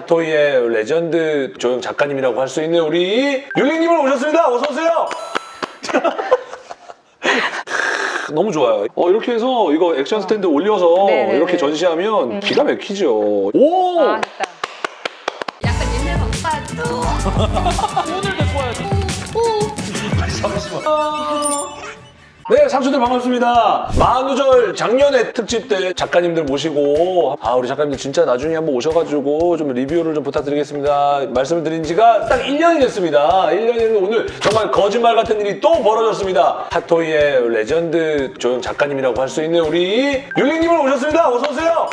핫토이의 레전드 조형 작가님이라고 할 수 있는 우리 율리님을 모셨습니다. 어서 오세요. 너무 좋아요. 어, 이렇게 해서 이거 액션 스탠드 올려서 네네네. 이렇게 전시하면 기가 막히죠. 오! 아, 됐다. 약간 옛날 방파도 오늘 데리고 와야지. 네, 상추들 반갑습니다. 만우절 작년에 특집 때 작가님들 모시고 아 우리 작가님들 진짜 나중에 한번 오셔가지고 좀 리뷰를 좀 부탁드리겠습니다. 말씀을 드린 지가 딱 1년이 됐습니다. 1년이 됐는데 오늘 정말 거짓말 같은 일이 또 벌어졌습니다. 핫토이의 레전드 조형 작가님이라고 할 수 있는 우리 율리님을 모셨습니다. 어서 오세요.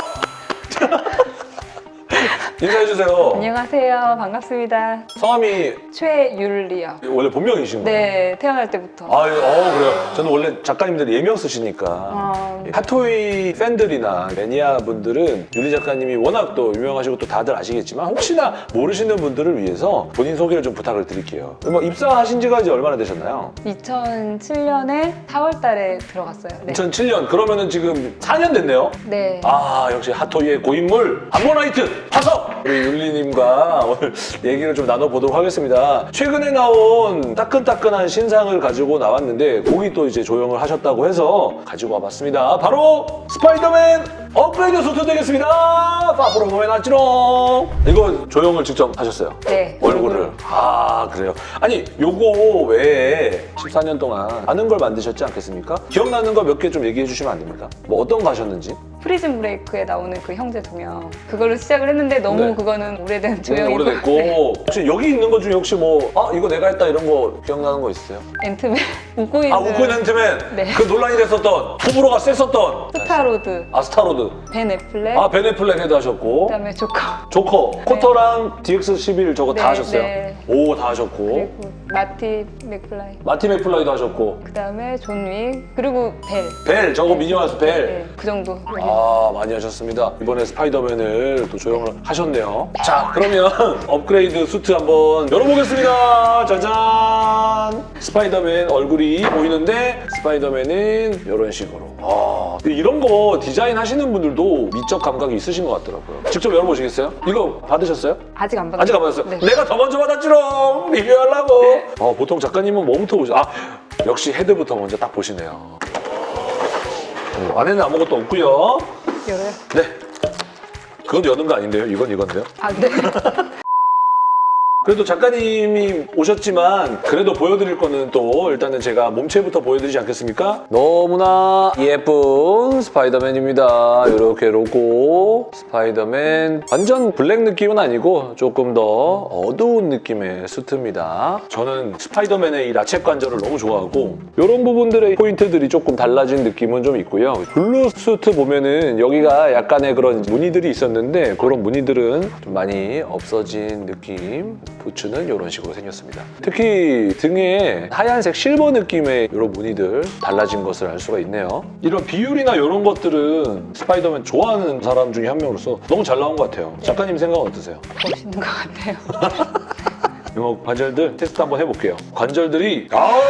인사해주세요. 안녕하세요. 반갑습니다. 성함이 최율리요. 원래 본명이신 거예요? 네, 태어날 때부터. 아, 예, 어, 그래요. 저는 원래 작가님들이 예명 쓰시니까. 어, 핫토이 팬들이나 매니아 분들은 윤리 작가님이 워낙 또 유명하시고 또 다들 아시겠지만 혹시나 모르시는 분들을 위해서 본인 소개를 좀 부탁을 드릴게요. 뭐 입사하신 지가 이제 얼마나 되셨나요? 2007년에 4월 달에 들어갔어요. 네. 2007년. 그러면은 지금 4년 됐네요. 네. 아, 역시 핫토이의 고인물 암모나이트 화석! 우리 율리님과 오늘 얘기를 좀 나눠보도록 하겠습니다. 최근에 나온 따끈따끈한 신상을 가지고 나왔는데 거기 또 이제 조형을 하셨다고 해서 가지고 와봤습니다. 바로 스파이더맨 업그레이드 수트 되겠습니다. 파프로 보면 왔지롱. 이거 조형을 직접 하셨어요? 네. 얼굴을. 아, 그래요. 아니, 요거 외에 14년 동안 아는 걸 만드셨지 않겠습니까? 기억나는 거 몇 개 좀 얘기해 주시면 안 됩니까? 뭐 어떤 거 하셨는지? 프리즌 브레이크에 나오는 그 형제 동영. 그걸로 시작을 했는데 너무 네. 그거는 오래된 오래 조형이고. 오래됐고 네. 혹시 여기 있는 것 중에 혹시 뭐 아 이거 내가 했다 이런 거 기억나는 거 있으세요? 앤트맨, 웃고 있는 아 우쿠 앤트맨 네. 그 논란이 됐었던 호불호가 셌었던 스타로드, 아 스타로드 벤 애플렉, 아 벤 애플렉 헤드 하셨고 그다음에 조커. 조커 코터랑 DX11 저거 다 네, 하셨어요? 네. 오 다 하셨고 그리고 마티 맥플라이. 마티 맥플라이도 하셨고 그 다음에 존 윅. 그리고 벨. 벨 저거 미녀와 야수 벨 네, 그 정도. 아 많이 하셨습니다. 이번에 스파이더맨을 또 조형을 하셨네요. 자 그러면 업그레이드 수트 한번 열어보겠습니다. 짜잔! 스파이더맨 얼굴이 보이는데 스파이더맨은 이런 식으로. 아, 이런 거 디자인 하시는 분들도 미적 감각이 있으신 것 같더라고요. 직접 열어보시겠어요? 이거 받으셨어요? 아직 안 받았어요. 아직 안 받았어요? 네. 내가 더 먼저 받았지롱! 리뷰하려고! 어, 보통 작가님은 뭐부터 보죠? 아, 역시 헤드부터 먼저 딱 보시네요. 어, 안에는 아무것도 없고요. 열어요. 네. 그건 여는 거 아닌데요? 이건 이건데요? 아, 네. 그래도 작가님이 오셨지만 그래도 보여드릴 거는 또 일단은 제가 몸체부터 보여드리지 않겠습니까? 너무나 예쁜 스파이더맨입니다. 이렇게 로고 스파이더맨 완전 블랙 느낌은 아니고 조금 더 어두운 느낌의 수트입니다. 저는 스파이더맨의 이 ratchet 관절을 너무 좋아하고 이런 부분들의 포인트들이 조금 달라진 느낌은 좀 있고요. 블루 수트 보면은 여기가 약간의 그런 무늬들이 있었는데 그런 무늬들은 좀 많이 없어진 느낌 부츠는 이런 식으로 생겼습니다. 특히 등에 하얀색 실버 느낌의 이런 무늬들 달라진 것을 알 수가 있네요. 이런 비율이나 이런 것들은 스파이더맨 좋아하는 사람 중에 한 명으로서 너무 잘 나온 것 같아요. 작가님 생각은 어떠세요? 멋있는 것 같아요. 이거 관절들 테스트 한번 해볼게요. 관절들이 아우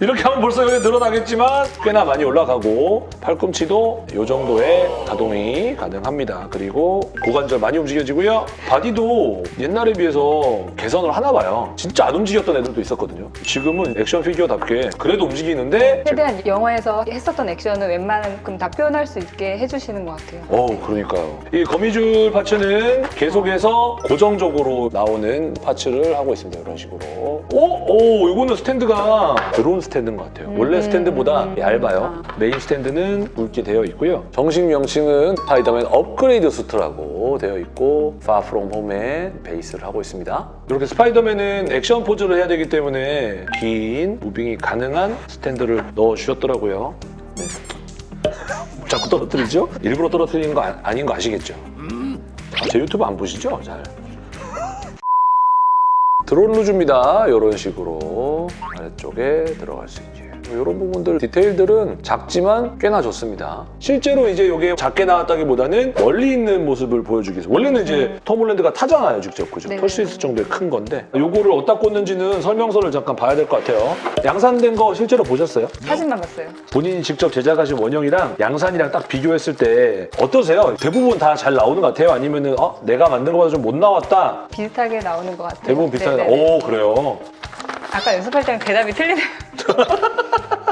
이렇게 하면 벌써 여기 늘어나겠지만 꽤나 많이 올라가고 팔꿈치도 이 정도의 가동이 가능합니다. 그리고 고관절 많이 움직여지고요. 바디도 옛날에 비해서 개선을 하나 봐요. 진짜 안 움직였던 애들도 있었거든요. 지금은 액션 피규어답게 그래도 움직이는데 최대한 영화에서 했었던 액션을 웬만큼 다 표현할 수 있게 해주시는 것 같아요. 어우 그러니까요. 이 거미줄 parts는 계속해서 고정적으로 나오는 parts를 하고 있습니다. 이런 식으로. 오, 오, 이거는 스탠드가 드론 스탠드인 것 같아요. 원래 음. 스탠드보다 얇아요. 메인 스탠드는 굵게 되어 있고요. 정식 명칭은 스파이더맨 업그레이드 수트라고 되어 있고 Far From Home의 베이스를 하고 있습니다. 이렇게 스파이더맨은 액션 포즈를 해야 되기 때문에 긴 moving이 가능한 스탠드를 넣어주셨더라고요. 네. 자꾸 떨어뜨리죠? 일부러 떨어뜨리는 거 아, 아닌 거 아시겠죠? 아, 제 유튜브 안 보시죠? 잘. 드론 루즈입니다. 이런 식으로 아래쪽에 들어갈 수 있게. 이런 부분들 디테일들은 작지만 꽤나 좋습니다. 실제로 이제 이게 작게 나왔다기보다는 멀리 있는 모습을 보여주기 위해서 원래는 이제 톰 홀랜드가 타잖아요, 직접 그죠? 네. 털수 있을 정도의 큰 건데 요거를 어디다 꽂는지는 설명서를 잠깐 봐야 될 것 같아요. 양산된 거 실제로 보셨어요? 사진만 봤어요. 본인이 직접 제작하신 원형이랑 양산이랑 딱 비교했을 때 어떠세요? 대부분 다 잘 나오는 것 같아요? 아니면 은 어 내가 만든 것보다 좀 못 나왔다? 비슷하게 나오는 것 같아요. 대부분 비슷하게 나- 네네네. 오 그래요? 아까 연습할 때랑 대답이 틀리네요.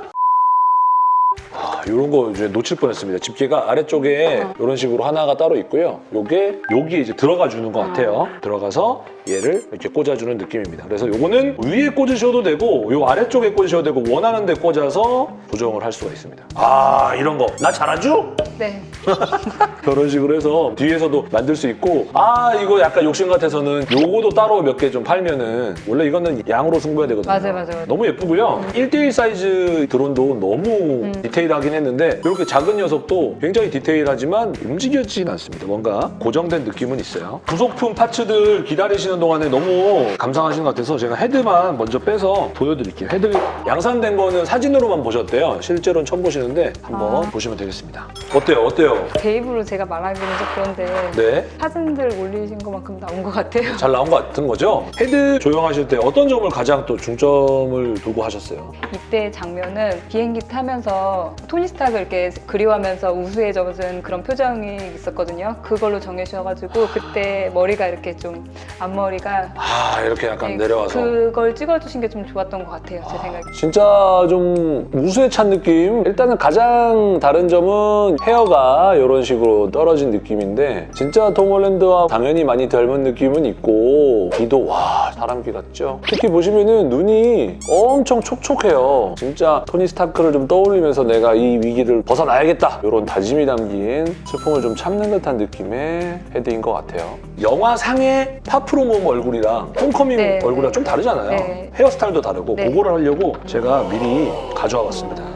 아, 이런 거 이제 놓칠 뻔했습니다. 집게가 아래쪽에 어. 이런 식으로 하나가 따로 있고요. 요게 여기 이제 들어가 주는 것 같아요. 들어가서 얘를 이렇게 꽂아주는 느낌입니다. 그래서 요거는 위에 꽂으셔도 되고 요 아래쪽에 꽂으셔도 되고 원하는 데 꽂아서 조정을 할 수가 있습니다. 아 이런 거 나 잘하죠? 네. 그런 식으로 해서 뒤에서도 만들 수 있고 아 이거 약간 욕심 같아서는 요거도 따로 몇 개 좀 팔면은 원래 이거는 양으로 승부해야 되거든요. 맞아요, 맞아요, 맞아요. 너무 예쁘고요. 1대1 사이즈 드론도 너무 디테일하긴 했는데 이렇게 작은 녀석도 굉장히 디테일하지만 움직여지진 않습니다. 뭔가 고정된 느낌은 있어요. 부속품 parts들 기다리시는 동안에 너무 감상하시는 것 같아서 제가 헤드만 먼저 빼서 보여드릴게요. 헤드 양산된 거는 사진으로만 보셨대요. 실제로는 처음 보시는데 한번 아. 보시면 되겠습니다. 어때요? 어때요? 제 입으로 제가 말하기는 좀 그런데 네. 사진들 올리신 것만큼 나온 것 같아요. 잘 나온 것 같은 거죠? 헤드 조형하실 때 어떤 점을 가장 또 중점을 두고 하셨어요? 이때 장면은 비행기 타면서 토니 스타크 이렇게 그리워하면서 우수에 젖은 그런 표정이 있었거든요. 그걸로 정해주셔가지고 그때 머리가 이렇게 좀 앞머리가 아 이렇게 약간 네, 내려와서 그걸 찍어주신 게 좀 좋았던 것 같아요. 제 생각에. 진짜 좀 우수에 찬 느낌? 일단은 가장 다른 점은 헤어가 이런 식으로 떨어진 느낌인데 진짜 톰 홀랜드와 당연히 많이 닮은 느낌은 있고 귀도 와 사람 귀 같죠? 특히 보시면은 눈이 엄청 촉촉해요 진짜 토니 스타크를 좀 떠올리면서 내가 이 위기를 벗어나야겠다 이런 다짐이 담긴 슬픔을 좀 참는 듯한 느낌의 헤드인 것 같아요 영화상의 Far From Home 얼굴이랑 Homecoming 네, 얼굴이랑 네. 좀 다르잖아요 네. 헤어스타일도 다르고 네. 그거를 하려고 제가 미리 가져와 봤습니다.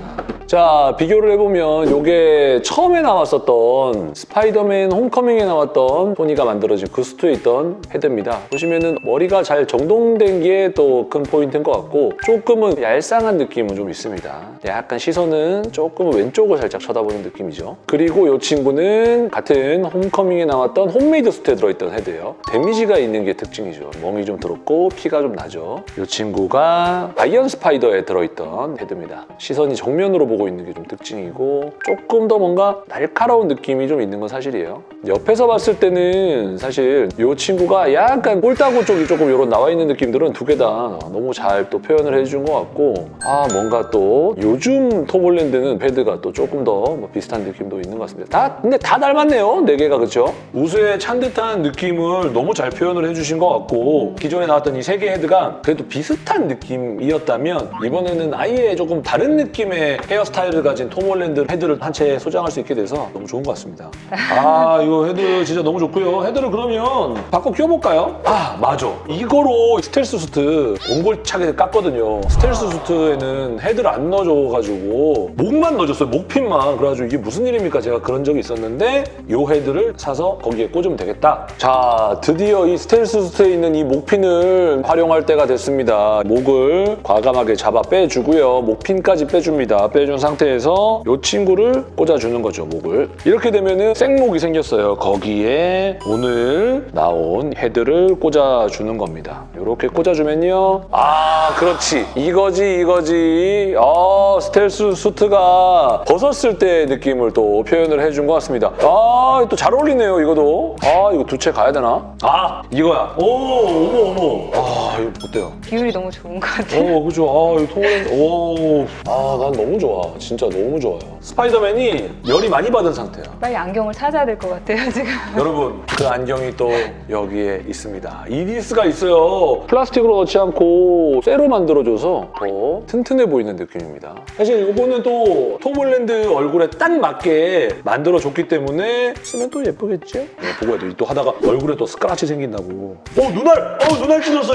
자 비교를 해보면 이게 처음에 나왔었던 스파이더맨 Homecoming에 나왔던 토니가 만들어진 그 수트에 있던 헤드입니다. 보시면은 머리가 잘 정돈된 게 또 큰 포인트인 것 같고 조금은 얄쌍한 느낌은 좀 있습니다. 약간 시선은 조금 왼쪽을 살짝 쳐다보는 느낌이죠. 그리고 이 친구는 같은 Homecoming에 나왔던 홈메이드 수트에 들어있던 헤드예요. 데미지가 있는 게 특징이죠. 멍이 좀 들었고 피가 좀 나죠. 이 친구가 아이언 스파이더에 들어있던 헤드입니다. 시선이 정면으로 보고 있는 게 좀 특징이고 조금 더 뭔가 날카로운 느낌이 좀 있는 건 사실이에요. 옆에서 봤을 때는 사실 이 친구가 약간 볼따구 쪽이 조금 이런 나와 있는 느낌들은 두 개 다 너무 잘 또 표현을 해준 것 같고 아 뭔가 또 요즘 톰홀랜드는 헤드가 또 조금 더 뭐 비슷한 느낌도 있는 것 같습니다. 다 근데 다 닮았네요. 네 개가 그렇죠? 우수에 찬 듯한 느낌을 너무 잘 표현을 해주신 것 같고 기존에 나왔던 이 세 개 헤드가 그래도 비슷한 느낌이었다면 이번에는 아예 조금 다른 느낌의 헤어 스타일을 가진 톰 홀랜드 헤드를 한 채 소장할 수 있게 돼서 너무 좋은 것 같습니다. 아 이거 헤드 진짜 너무 좋고요. 헤드를 그러면 바꿔 끼워볼까요? 아 맞아. 이거로 스텔스 수트 옹골차게 깠거든요. 스텔스 수트에는 헤드를 안 넣어줘가지고 목만 넣어줬어요. 목핀만. 그래가지고 이게 무슨 일입니까? 제가 그런 적이 있었는데 이 헤드를 사서 거기에 꽂으면 되겠다. 자 드디어 이 스텔스 수트에 있는 이 목핀을 활용할 때가 됐습니다. 목을 과감하게 잡아 빼주고요. 목핀까지 빼줍니다. 빼준 상태에서 이 친구를 꽂아주는 거죠, 목을. 이렇게 되면은 생목이 생겼어요. 거기에 오늘 나온 헤드를 꽂아주는 겁니다. 이렇게 꽂아주면요. 아, 그렇지. 이거지, 이거지. 아, 스텔스 수트가 벗었을 때 느낌을 또 표현을 해준 것 같습니다. 아, 또 잘 어울리네요, 이거도. 아, 이거 두 채 가야 되나? 아, 이거야. 오, 어머, 어머. 아, 이거 어때요? 비율이 너무 좋은 것 같아요. 오, 그죠. 아, 이 통은, 오. 아, 난 너무 좋아. 진짜 너무 좋아요. 스파이더맨이 열이 많이 받은 상태야. 빨리 안경을 찾아야 될 것 같아요, 지금. 여러분, 그 안경이 또 여기에 있습니다. 이디스가 있어요. 플라스틱으로 넣지 않고 쇠로 만들어줘서 더 튼튼해 보이는 느낌입니다. 사실 이거는 또 톰 홀랜드 얼굴에 딱 맞게 만들어줬기 때문에 쓰면 또 예쁘겠죠? 네, 보고 해도 또 하다가 얼굴에 또 스크라치 생긴다고. 어, 눈알! 어, 눈알 찢었어!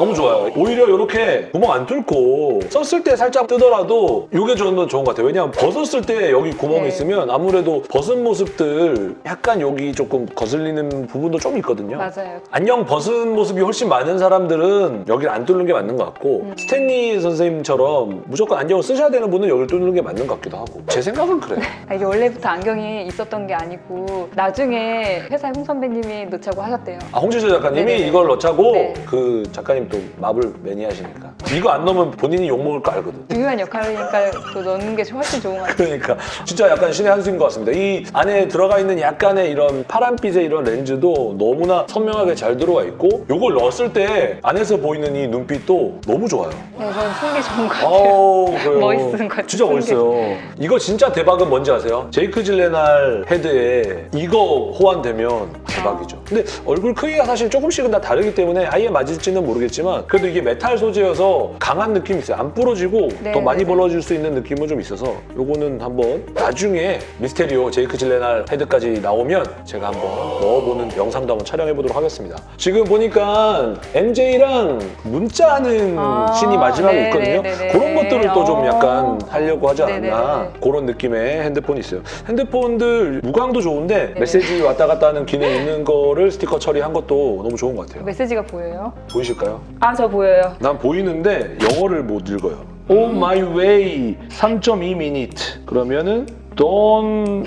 너무 좋아요. 오히려 이렇게 구멍 안 뚫고 썼을 때 살짝 뜨더라도 이게 저는 좋은 것 같아요. 왜냐하면 벗었을 때 여기 구멍이 네. 있으면 아무래도 벗은 모습들 약간 여기 조금 거슬리는 부분도 좀 있거든요. 맞아요. 안녕 벗은 모습이 훨씬 많은 사람들은 여기를 안 뚫는 게 맞는 것 같고 음. 스탠리 선생님처럼 무조건 안경을 쓰셔야 되는 분은 여기를 뚫는 게 맞는 것 같기도 하고 제 생각은 그래요. 아, 이게 원래부터 안경이 있었던 게 아니고 나중에 회사에 홍 선배님이 넣자고 하셨대요. 아, 홍지수 작가님이 네네네. 이걸 넣자고 네. 그 작가님 또 마블 매니아시니까 이거 안 넣으면 본인이 욕먹을 거 알거든. 중요한 역할이니까 또 넣는 게 훨씬 좋은 것 같아요. 그러니까 진짜 약간 신의 한 수인 것 같습니다. 이 안에 들어가 있는 약간의 이런 파란빛의 이런 렌즈도 너무나 선명하게 잘 들어가 있고 이걸 넣었을 때 안에서 보이는 이 눈빛도 너무 좋아요. 네, 저는 숨기 좋은 것 같아요. 그래요. 멋있은 것 같아요. 진짜 멋있어요. 이거 진짜 대박은 뭔지 아세요? 제이크 질렌할 헤드에 이거 호환되면 대박이죠. 근데 얼굴 크기가 사실 조금씩은 다 다르기 때문에 아예 맞을지는 모르겠지만 그래도 이게 메탈 소재여서 강한 느낌이 있어요. 안 부러지고 네, 더 많이 네, 네. 벌어질 수 있는 느낌은 좀 있어서 요거는 한번 나중에 미스테리오 제이크 질레날 헤드까지 나오면 제가 한번 넣어보는 영상도 한번 촬영해 보도록 하겠습니다. 지금 보니까 MJ랑 문자하는 아, 씬이 마지막에 네, 있거든요. 네, 네, 네. 그런 것들을 또좀 어. 약간 하려고 하지 않았나. 그런 느낌의 핸드폰이 있어요. 핸드폰들 무광도 좋은데 네. 메시지 왔다 갔다 하는 기능 있는 거를 스티커 처리한 것도 너무 좋은 것 같아요. 메시지가 보여요? 보이실까요? 아, 저 보여요. 난 보이는 데 영어를 못 읽어요. On my way 3.2 minute. 그러면은 don't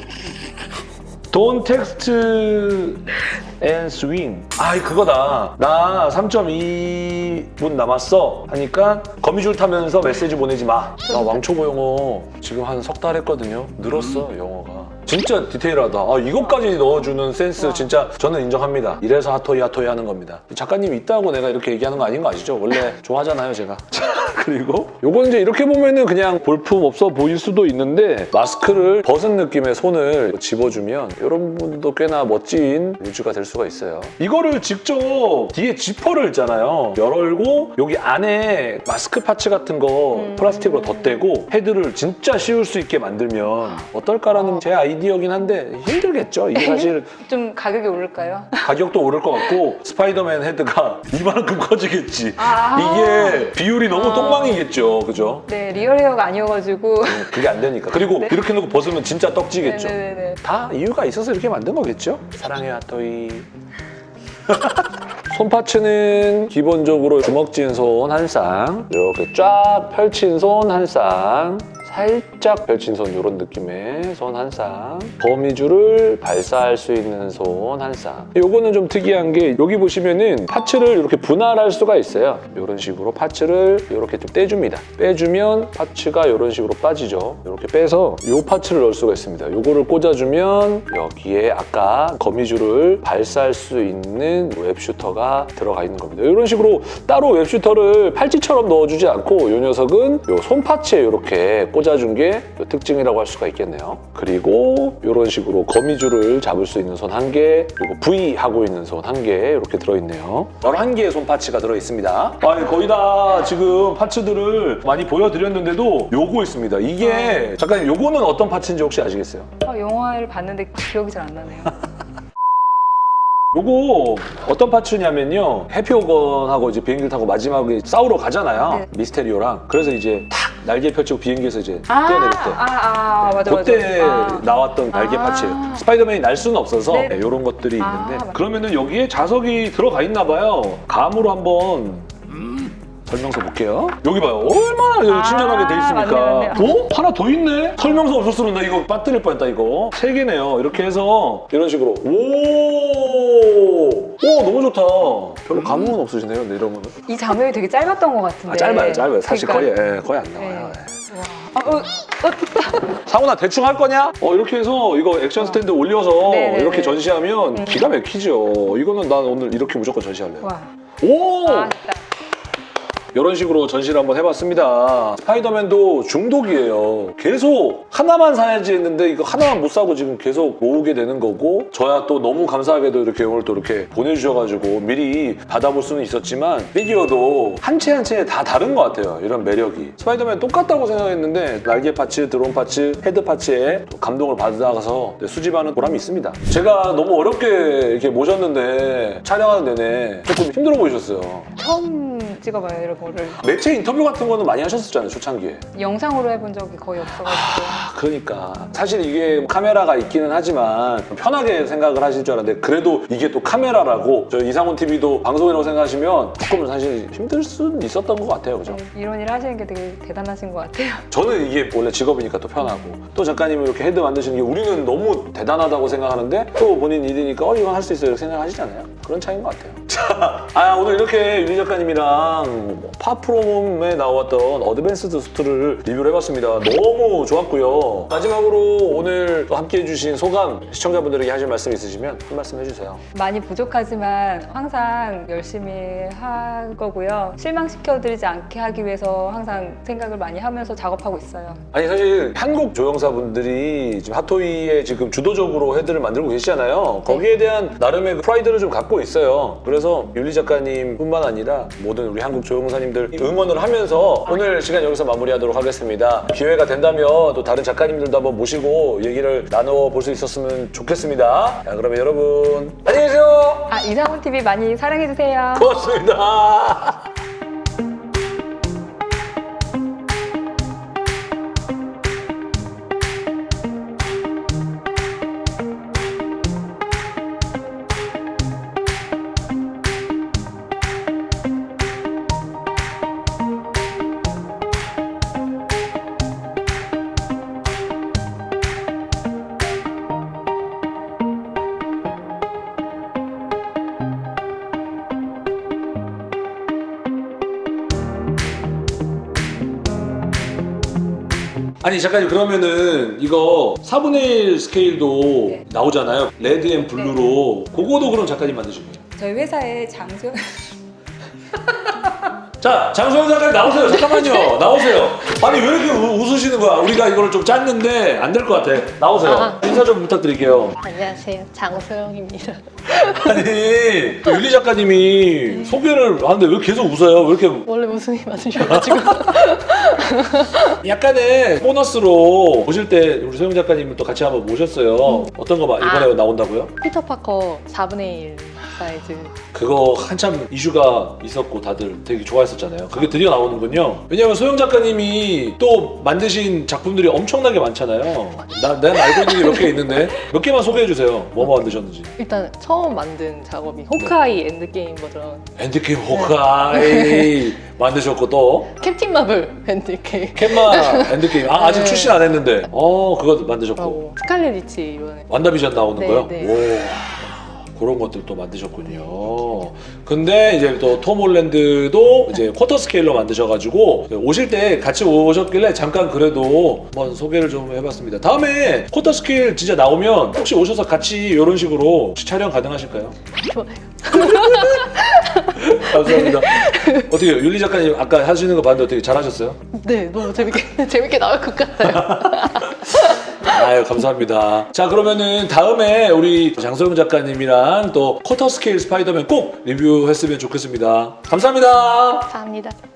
don't text and swing. 아이 그거다. 나 3.2분 남았어. 하니까 거미줄 타면서 메시지 보내지 마 나 왕초보 영어 지금 한 석 달 했거든요. 늘었어 영어가 진짜 디테일하다 아, 이것까지 넣어주는 센스 와. 진짜 저는 인정합니다 이래서 핫토이 핫토이 하는 겁니다 작가님 있다고 내가 이렇게 얘기하는 거 아닌 거 아시죠? 원래 좋아하잖아요 제가 그리고 요건 이제 이렇게 보면은 그냥 볼품 없어 보일 수도 있는데 마스크를 벗은 느낌의 손을 집어주면 이런 분도 꽤나 멋진 루즈가 될 수가 있어요. 이거를 직접 뒤에 지퍼를 있잖아요. 열고 여기 안에 마스크 parts 같은 거 음. 플라스틱으로 덧대고 헤드를 진짜 씌울 수 있게 만들면 어떨까라는 제 아이디어긴 한데 힘들겠죠. 이게 사실 좀 가격이 오를까요? 가격도 오를 것 같고 스파이더맨 헤드가 이만큼 커지겠지. 아. 이게 비율이 너무 아. 똥망이겠죠. 그죠? 네, real hair가 아니어가지고. 그게 안 되니까. 그리고 네. 이렇게 놓고 벗으면 진짜 떡지겠죠. 네네네. 다 이유가 있어서 이렇게 만든 거겠죠? 사랑해요, 핫토이. 손 parts는 기본적으로 주먹진 손한 쌍, 이렇게 쫙 펼친 손 한 쌍, 살짝 펼친 손 이런 느낌의 손 한 쌍, 거미줄을 발사할 수 있는 손 한 쌍. 요거는 좀 특이한 게 여기 보시면은 parts를 이렇게 분할할 수가 있어요. 이런 식으로 parts를 이렇게 좀 떼줍니다. 빼주면 parts가 이런 식으로 빠지죠. 이렇게 빼서 요 parts를 넣을 수가 있습니다. 요거를 꽂아주면 여기에 아까 거미줄을 발사할 수 있는 web shooter가 들어가 있는 겁니다. 이런 식으로 따로 웹슈터를 팔찌처럼 넣어주지 않고 이 녀석은 요 손 파츠에 이렇게 꽂아 준 게요 특징이라고 할 수가 있겠네요. 그리고 이런 식으로 거미줄을 잡을 수 있는 손 한 개, 그리고 V 하고 있는 손 한 개 이렇게 들어있네요. 11개의 손 파츠가 들어있습니다. 아니, 거의 다 지금 파츠들을 많이 보여드렸는데도 요거 있습니다. 이게 잠깐 요거는 어떤 파츠인지 혹시 아시겠어요? 아, 영화를 봤는데 기억이 잘 안 나네요. 요거 어떤 파츠냐면요 해피오건하고 이제 비행기를 타고 마지막에 싸우러 가잖아요 네. 미스테리오랑 그래서 이제 탁 날개 펼치고 비행기에서 이제 아, 뛰어내릴 때 아, 아, 맞아, 맞아. 그때 아. 나왔던 날개 아. 파츠예요 스파이더맨이 날 수는 없어서 네. 이런 것들이 아, 있는데. 그러면은 여기에 자석이 들어가 있나 봐요 감으로 한번 설명서 볼게요. 여기 봐요. 얼마나 여기 아, 친절하게 돼 있습니까? 맞네, 맞네. 어? 하나 더 있네? 설명서 없었으면 나 이거 빠뜨릴 뻔했다 이거. 세 개네요. 이렇게 해서 이런 식으로 오! 오 너무 좋다. 별로 감흥은 없으시네요. 근데 이러면은. 이 장면이 되게 짧았던 것 같은데. 아, 짧아요, 짧아요. 사실 그러니까- 거의 예, 거의 안 나와요. 네. 예. 와. 아, 어, 어, 상훈아 대충 할 거냐? 어 이렇게 해서 이거 action stand 올려서 네네네. 이렇게 전시하면 음. 기가 막히죠. 이거는 난 오늘 이렇게 무조건 전시할래요. 와. 오! 아. 이런 식으로 전시를 한번 해봤습니다. 스파이더맨도 중독이에요. 계속 하나만 사야지 했는데 이거 하나만 못 사고 지금 계속 모으게 되는 거고 저야 또 너무 감사하게도 이렇게 오늘 또 이렇게 보내주셔가지고 미리 받아볼 수는 있었지만 피규어도 한 체 한 체 다 다른 것 같아요. 이런 매력이. 스파이더맨 똑같다고 생각했는데 날개 parts, 드론 parts, 헤드 parts에 또 감동을 받아가서 네, 수집하는 보람이 있습니다. 제가 너무 어렵게 이렇게 모셨는데 촬영하는 내내 조금 힘들어 보이셨어요. 처음 찍어봐요 이런 거를 매체 인터뷰 같은 거는 많이 하셨었잖아요, 초창기에. 영상으로 해본 적이 거의 없어가지고 아, 그러니까 사실 이게 카메라가 있기는 하지만 편하게 생각을 하실 줄 알았는데 그래도 이게 또 카메라라고 저 이상훈 TV도 방송이라고 생각하시면 조금 사실 힘들 수는 있었던 것 같아요, 그죠? 이런 일 하시는 게 되게 대단하신 것 같아요. 저는 이게 원래 직업이니까 또 편하고 또 작가님이 이렇게 헤드 만드시는 게 우리는 너무 대단하다고 생각하는데 또 본인 일이니까 어 이건 할 수 있어요 이렇게 생각하시잖아요 그런 차이인 것 같아요 자, 아 오늘 이렇게 윤희 작가님이랑 Far From에 나왔던 advanced suit를 리뷰를 해봤습니다 너무 좋았고요 마지막으로 오늘 또 함께 해 주신 소감 시청자분들에게 하실 말씀 있으시면 한 말씀 해주세요 많이 부족하지만 항상 열심히 할 거고요. 실망시켜드리지 않게 하기 위해서 항상 생각을 많이 하면서 작업하고 있어요. 아니 사실 한국 조형사분들이 지금 핫토이에 지금 주도적으로 헤드를 만들고 계시잖아요. 거기에 대한 나름의 그 프라이드를 좀 갖고 있어요. 그래서 윤리 작가님 뿐만 아니라 모든 우리 한국 조형사님들 응원을 하면서 오늘 시간 여기서 마무리하도록 하겠습니다. 기회가 된다면 또 다른 작가님들도 한번 모시고 얘기를 나눠 볼 수 있었으면 좋겠습니다. 자 그러면 여러분 안녕히 계세요. 아 이상훈 TV 많이 사랑해주세요. 고맙습니다. 아니 작가님 그러면은 이거 4분의 1 스케일도 네. 나오잖아요. red and blue로. 그거도 그럼 작가님 만드신 거예요? 저희 회사에 장수 자 장소영 작가님 나오세요. 잠깐만요. 나오세요 아니 왜 이렇게 우- 웃으시는 거야 우리가 이거를 좀 짰는데 안 될 것 같아 나오세요 아. 인사 좀 부탁드릴게요 안녕하세요. 장소영입니다. 아니 윤리 작가님이 소개를 하는데 왜 계속 웃어요 왜 이렇게 원래 웃음이 많으셔가지고. 약간의 보너스로 보실 때 우리 소영 작가님을 또 같이 한번 모셨어요 어떤 거 봐 이번에 아. 나온다고요? 피터 파커 4분의 1 사이즈. 그거 한참 이슈가 있었고 다들 되게 좋아했었잖아요. 그게 드디어 나오는군요. 왜냐면 소영 작가님이 또 만드신 작품들이 엄청나게 많잖아요. 나, 내가 알고 있는 게 몇 개 있는데 몇 개만 소개해 주세요. 뭐뭐 만드셨는지. 일단 처음 만든 작업이 호크아이 엔드게임 버전. 엔드게임 호크아이 만드셨고 또 캡틴 마블 엔드게임. 캔마 엔드게임 아, 아직 네. 출시 안 했는데 어 그거 만드셨고 스칼렛 위치 이번에. 완다비전 나오는 네, 거요? 네. 오. 그런 것들 또 만드셨군요. 근데 이제 또 톰 홀랜드도 이제 quarter scale로 만드셔가지고 오실 때 같이 오셨길래 잠깐 그래도 한번 소개를 좀 해봤습니다. 다음에 quarter scale 진짜 나오면 혹시 오셔서 같이 이런 식으로 혹시 촬영 가능하실까요? 좋아요. 감사합니다. 어떻게 윤리 작가님 아까 하시는 거 봤는데 어떻게 잘하셨어요? 네, 너무 재밌게 재밌게 나올 것 같아요. 아유 감사합니다. 자 그러면은 다음에 우리 장소영 작가님이랑 또 quarter scale 스파이더맨 꼭 리뷰했으면 좋겠습니다. 감사합니다. 감사합니다.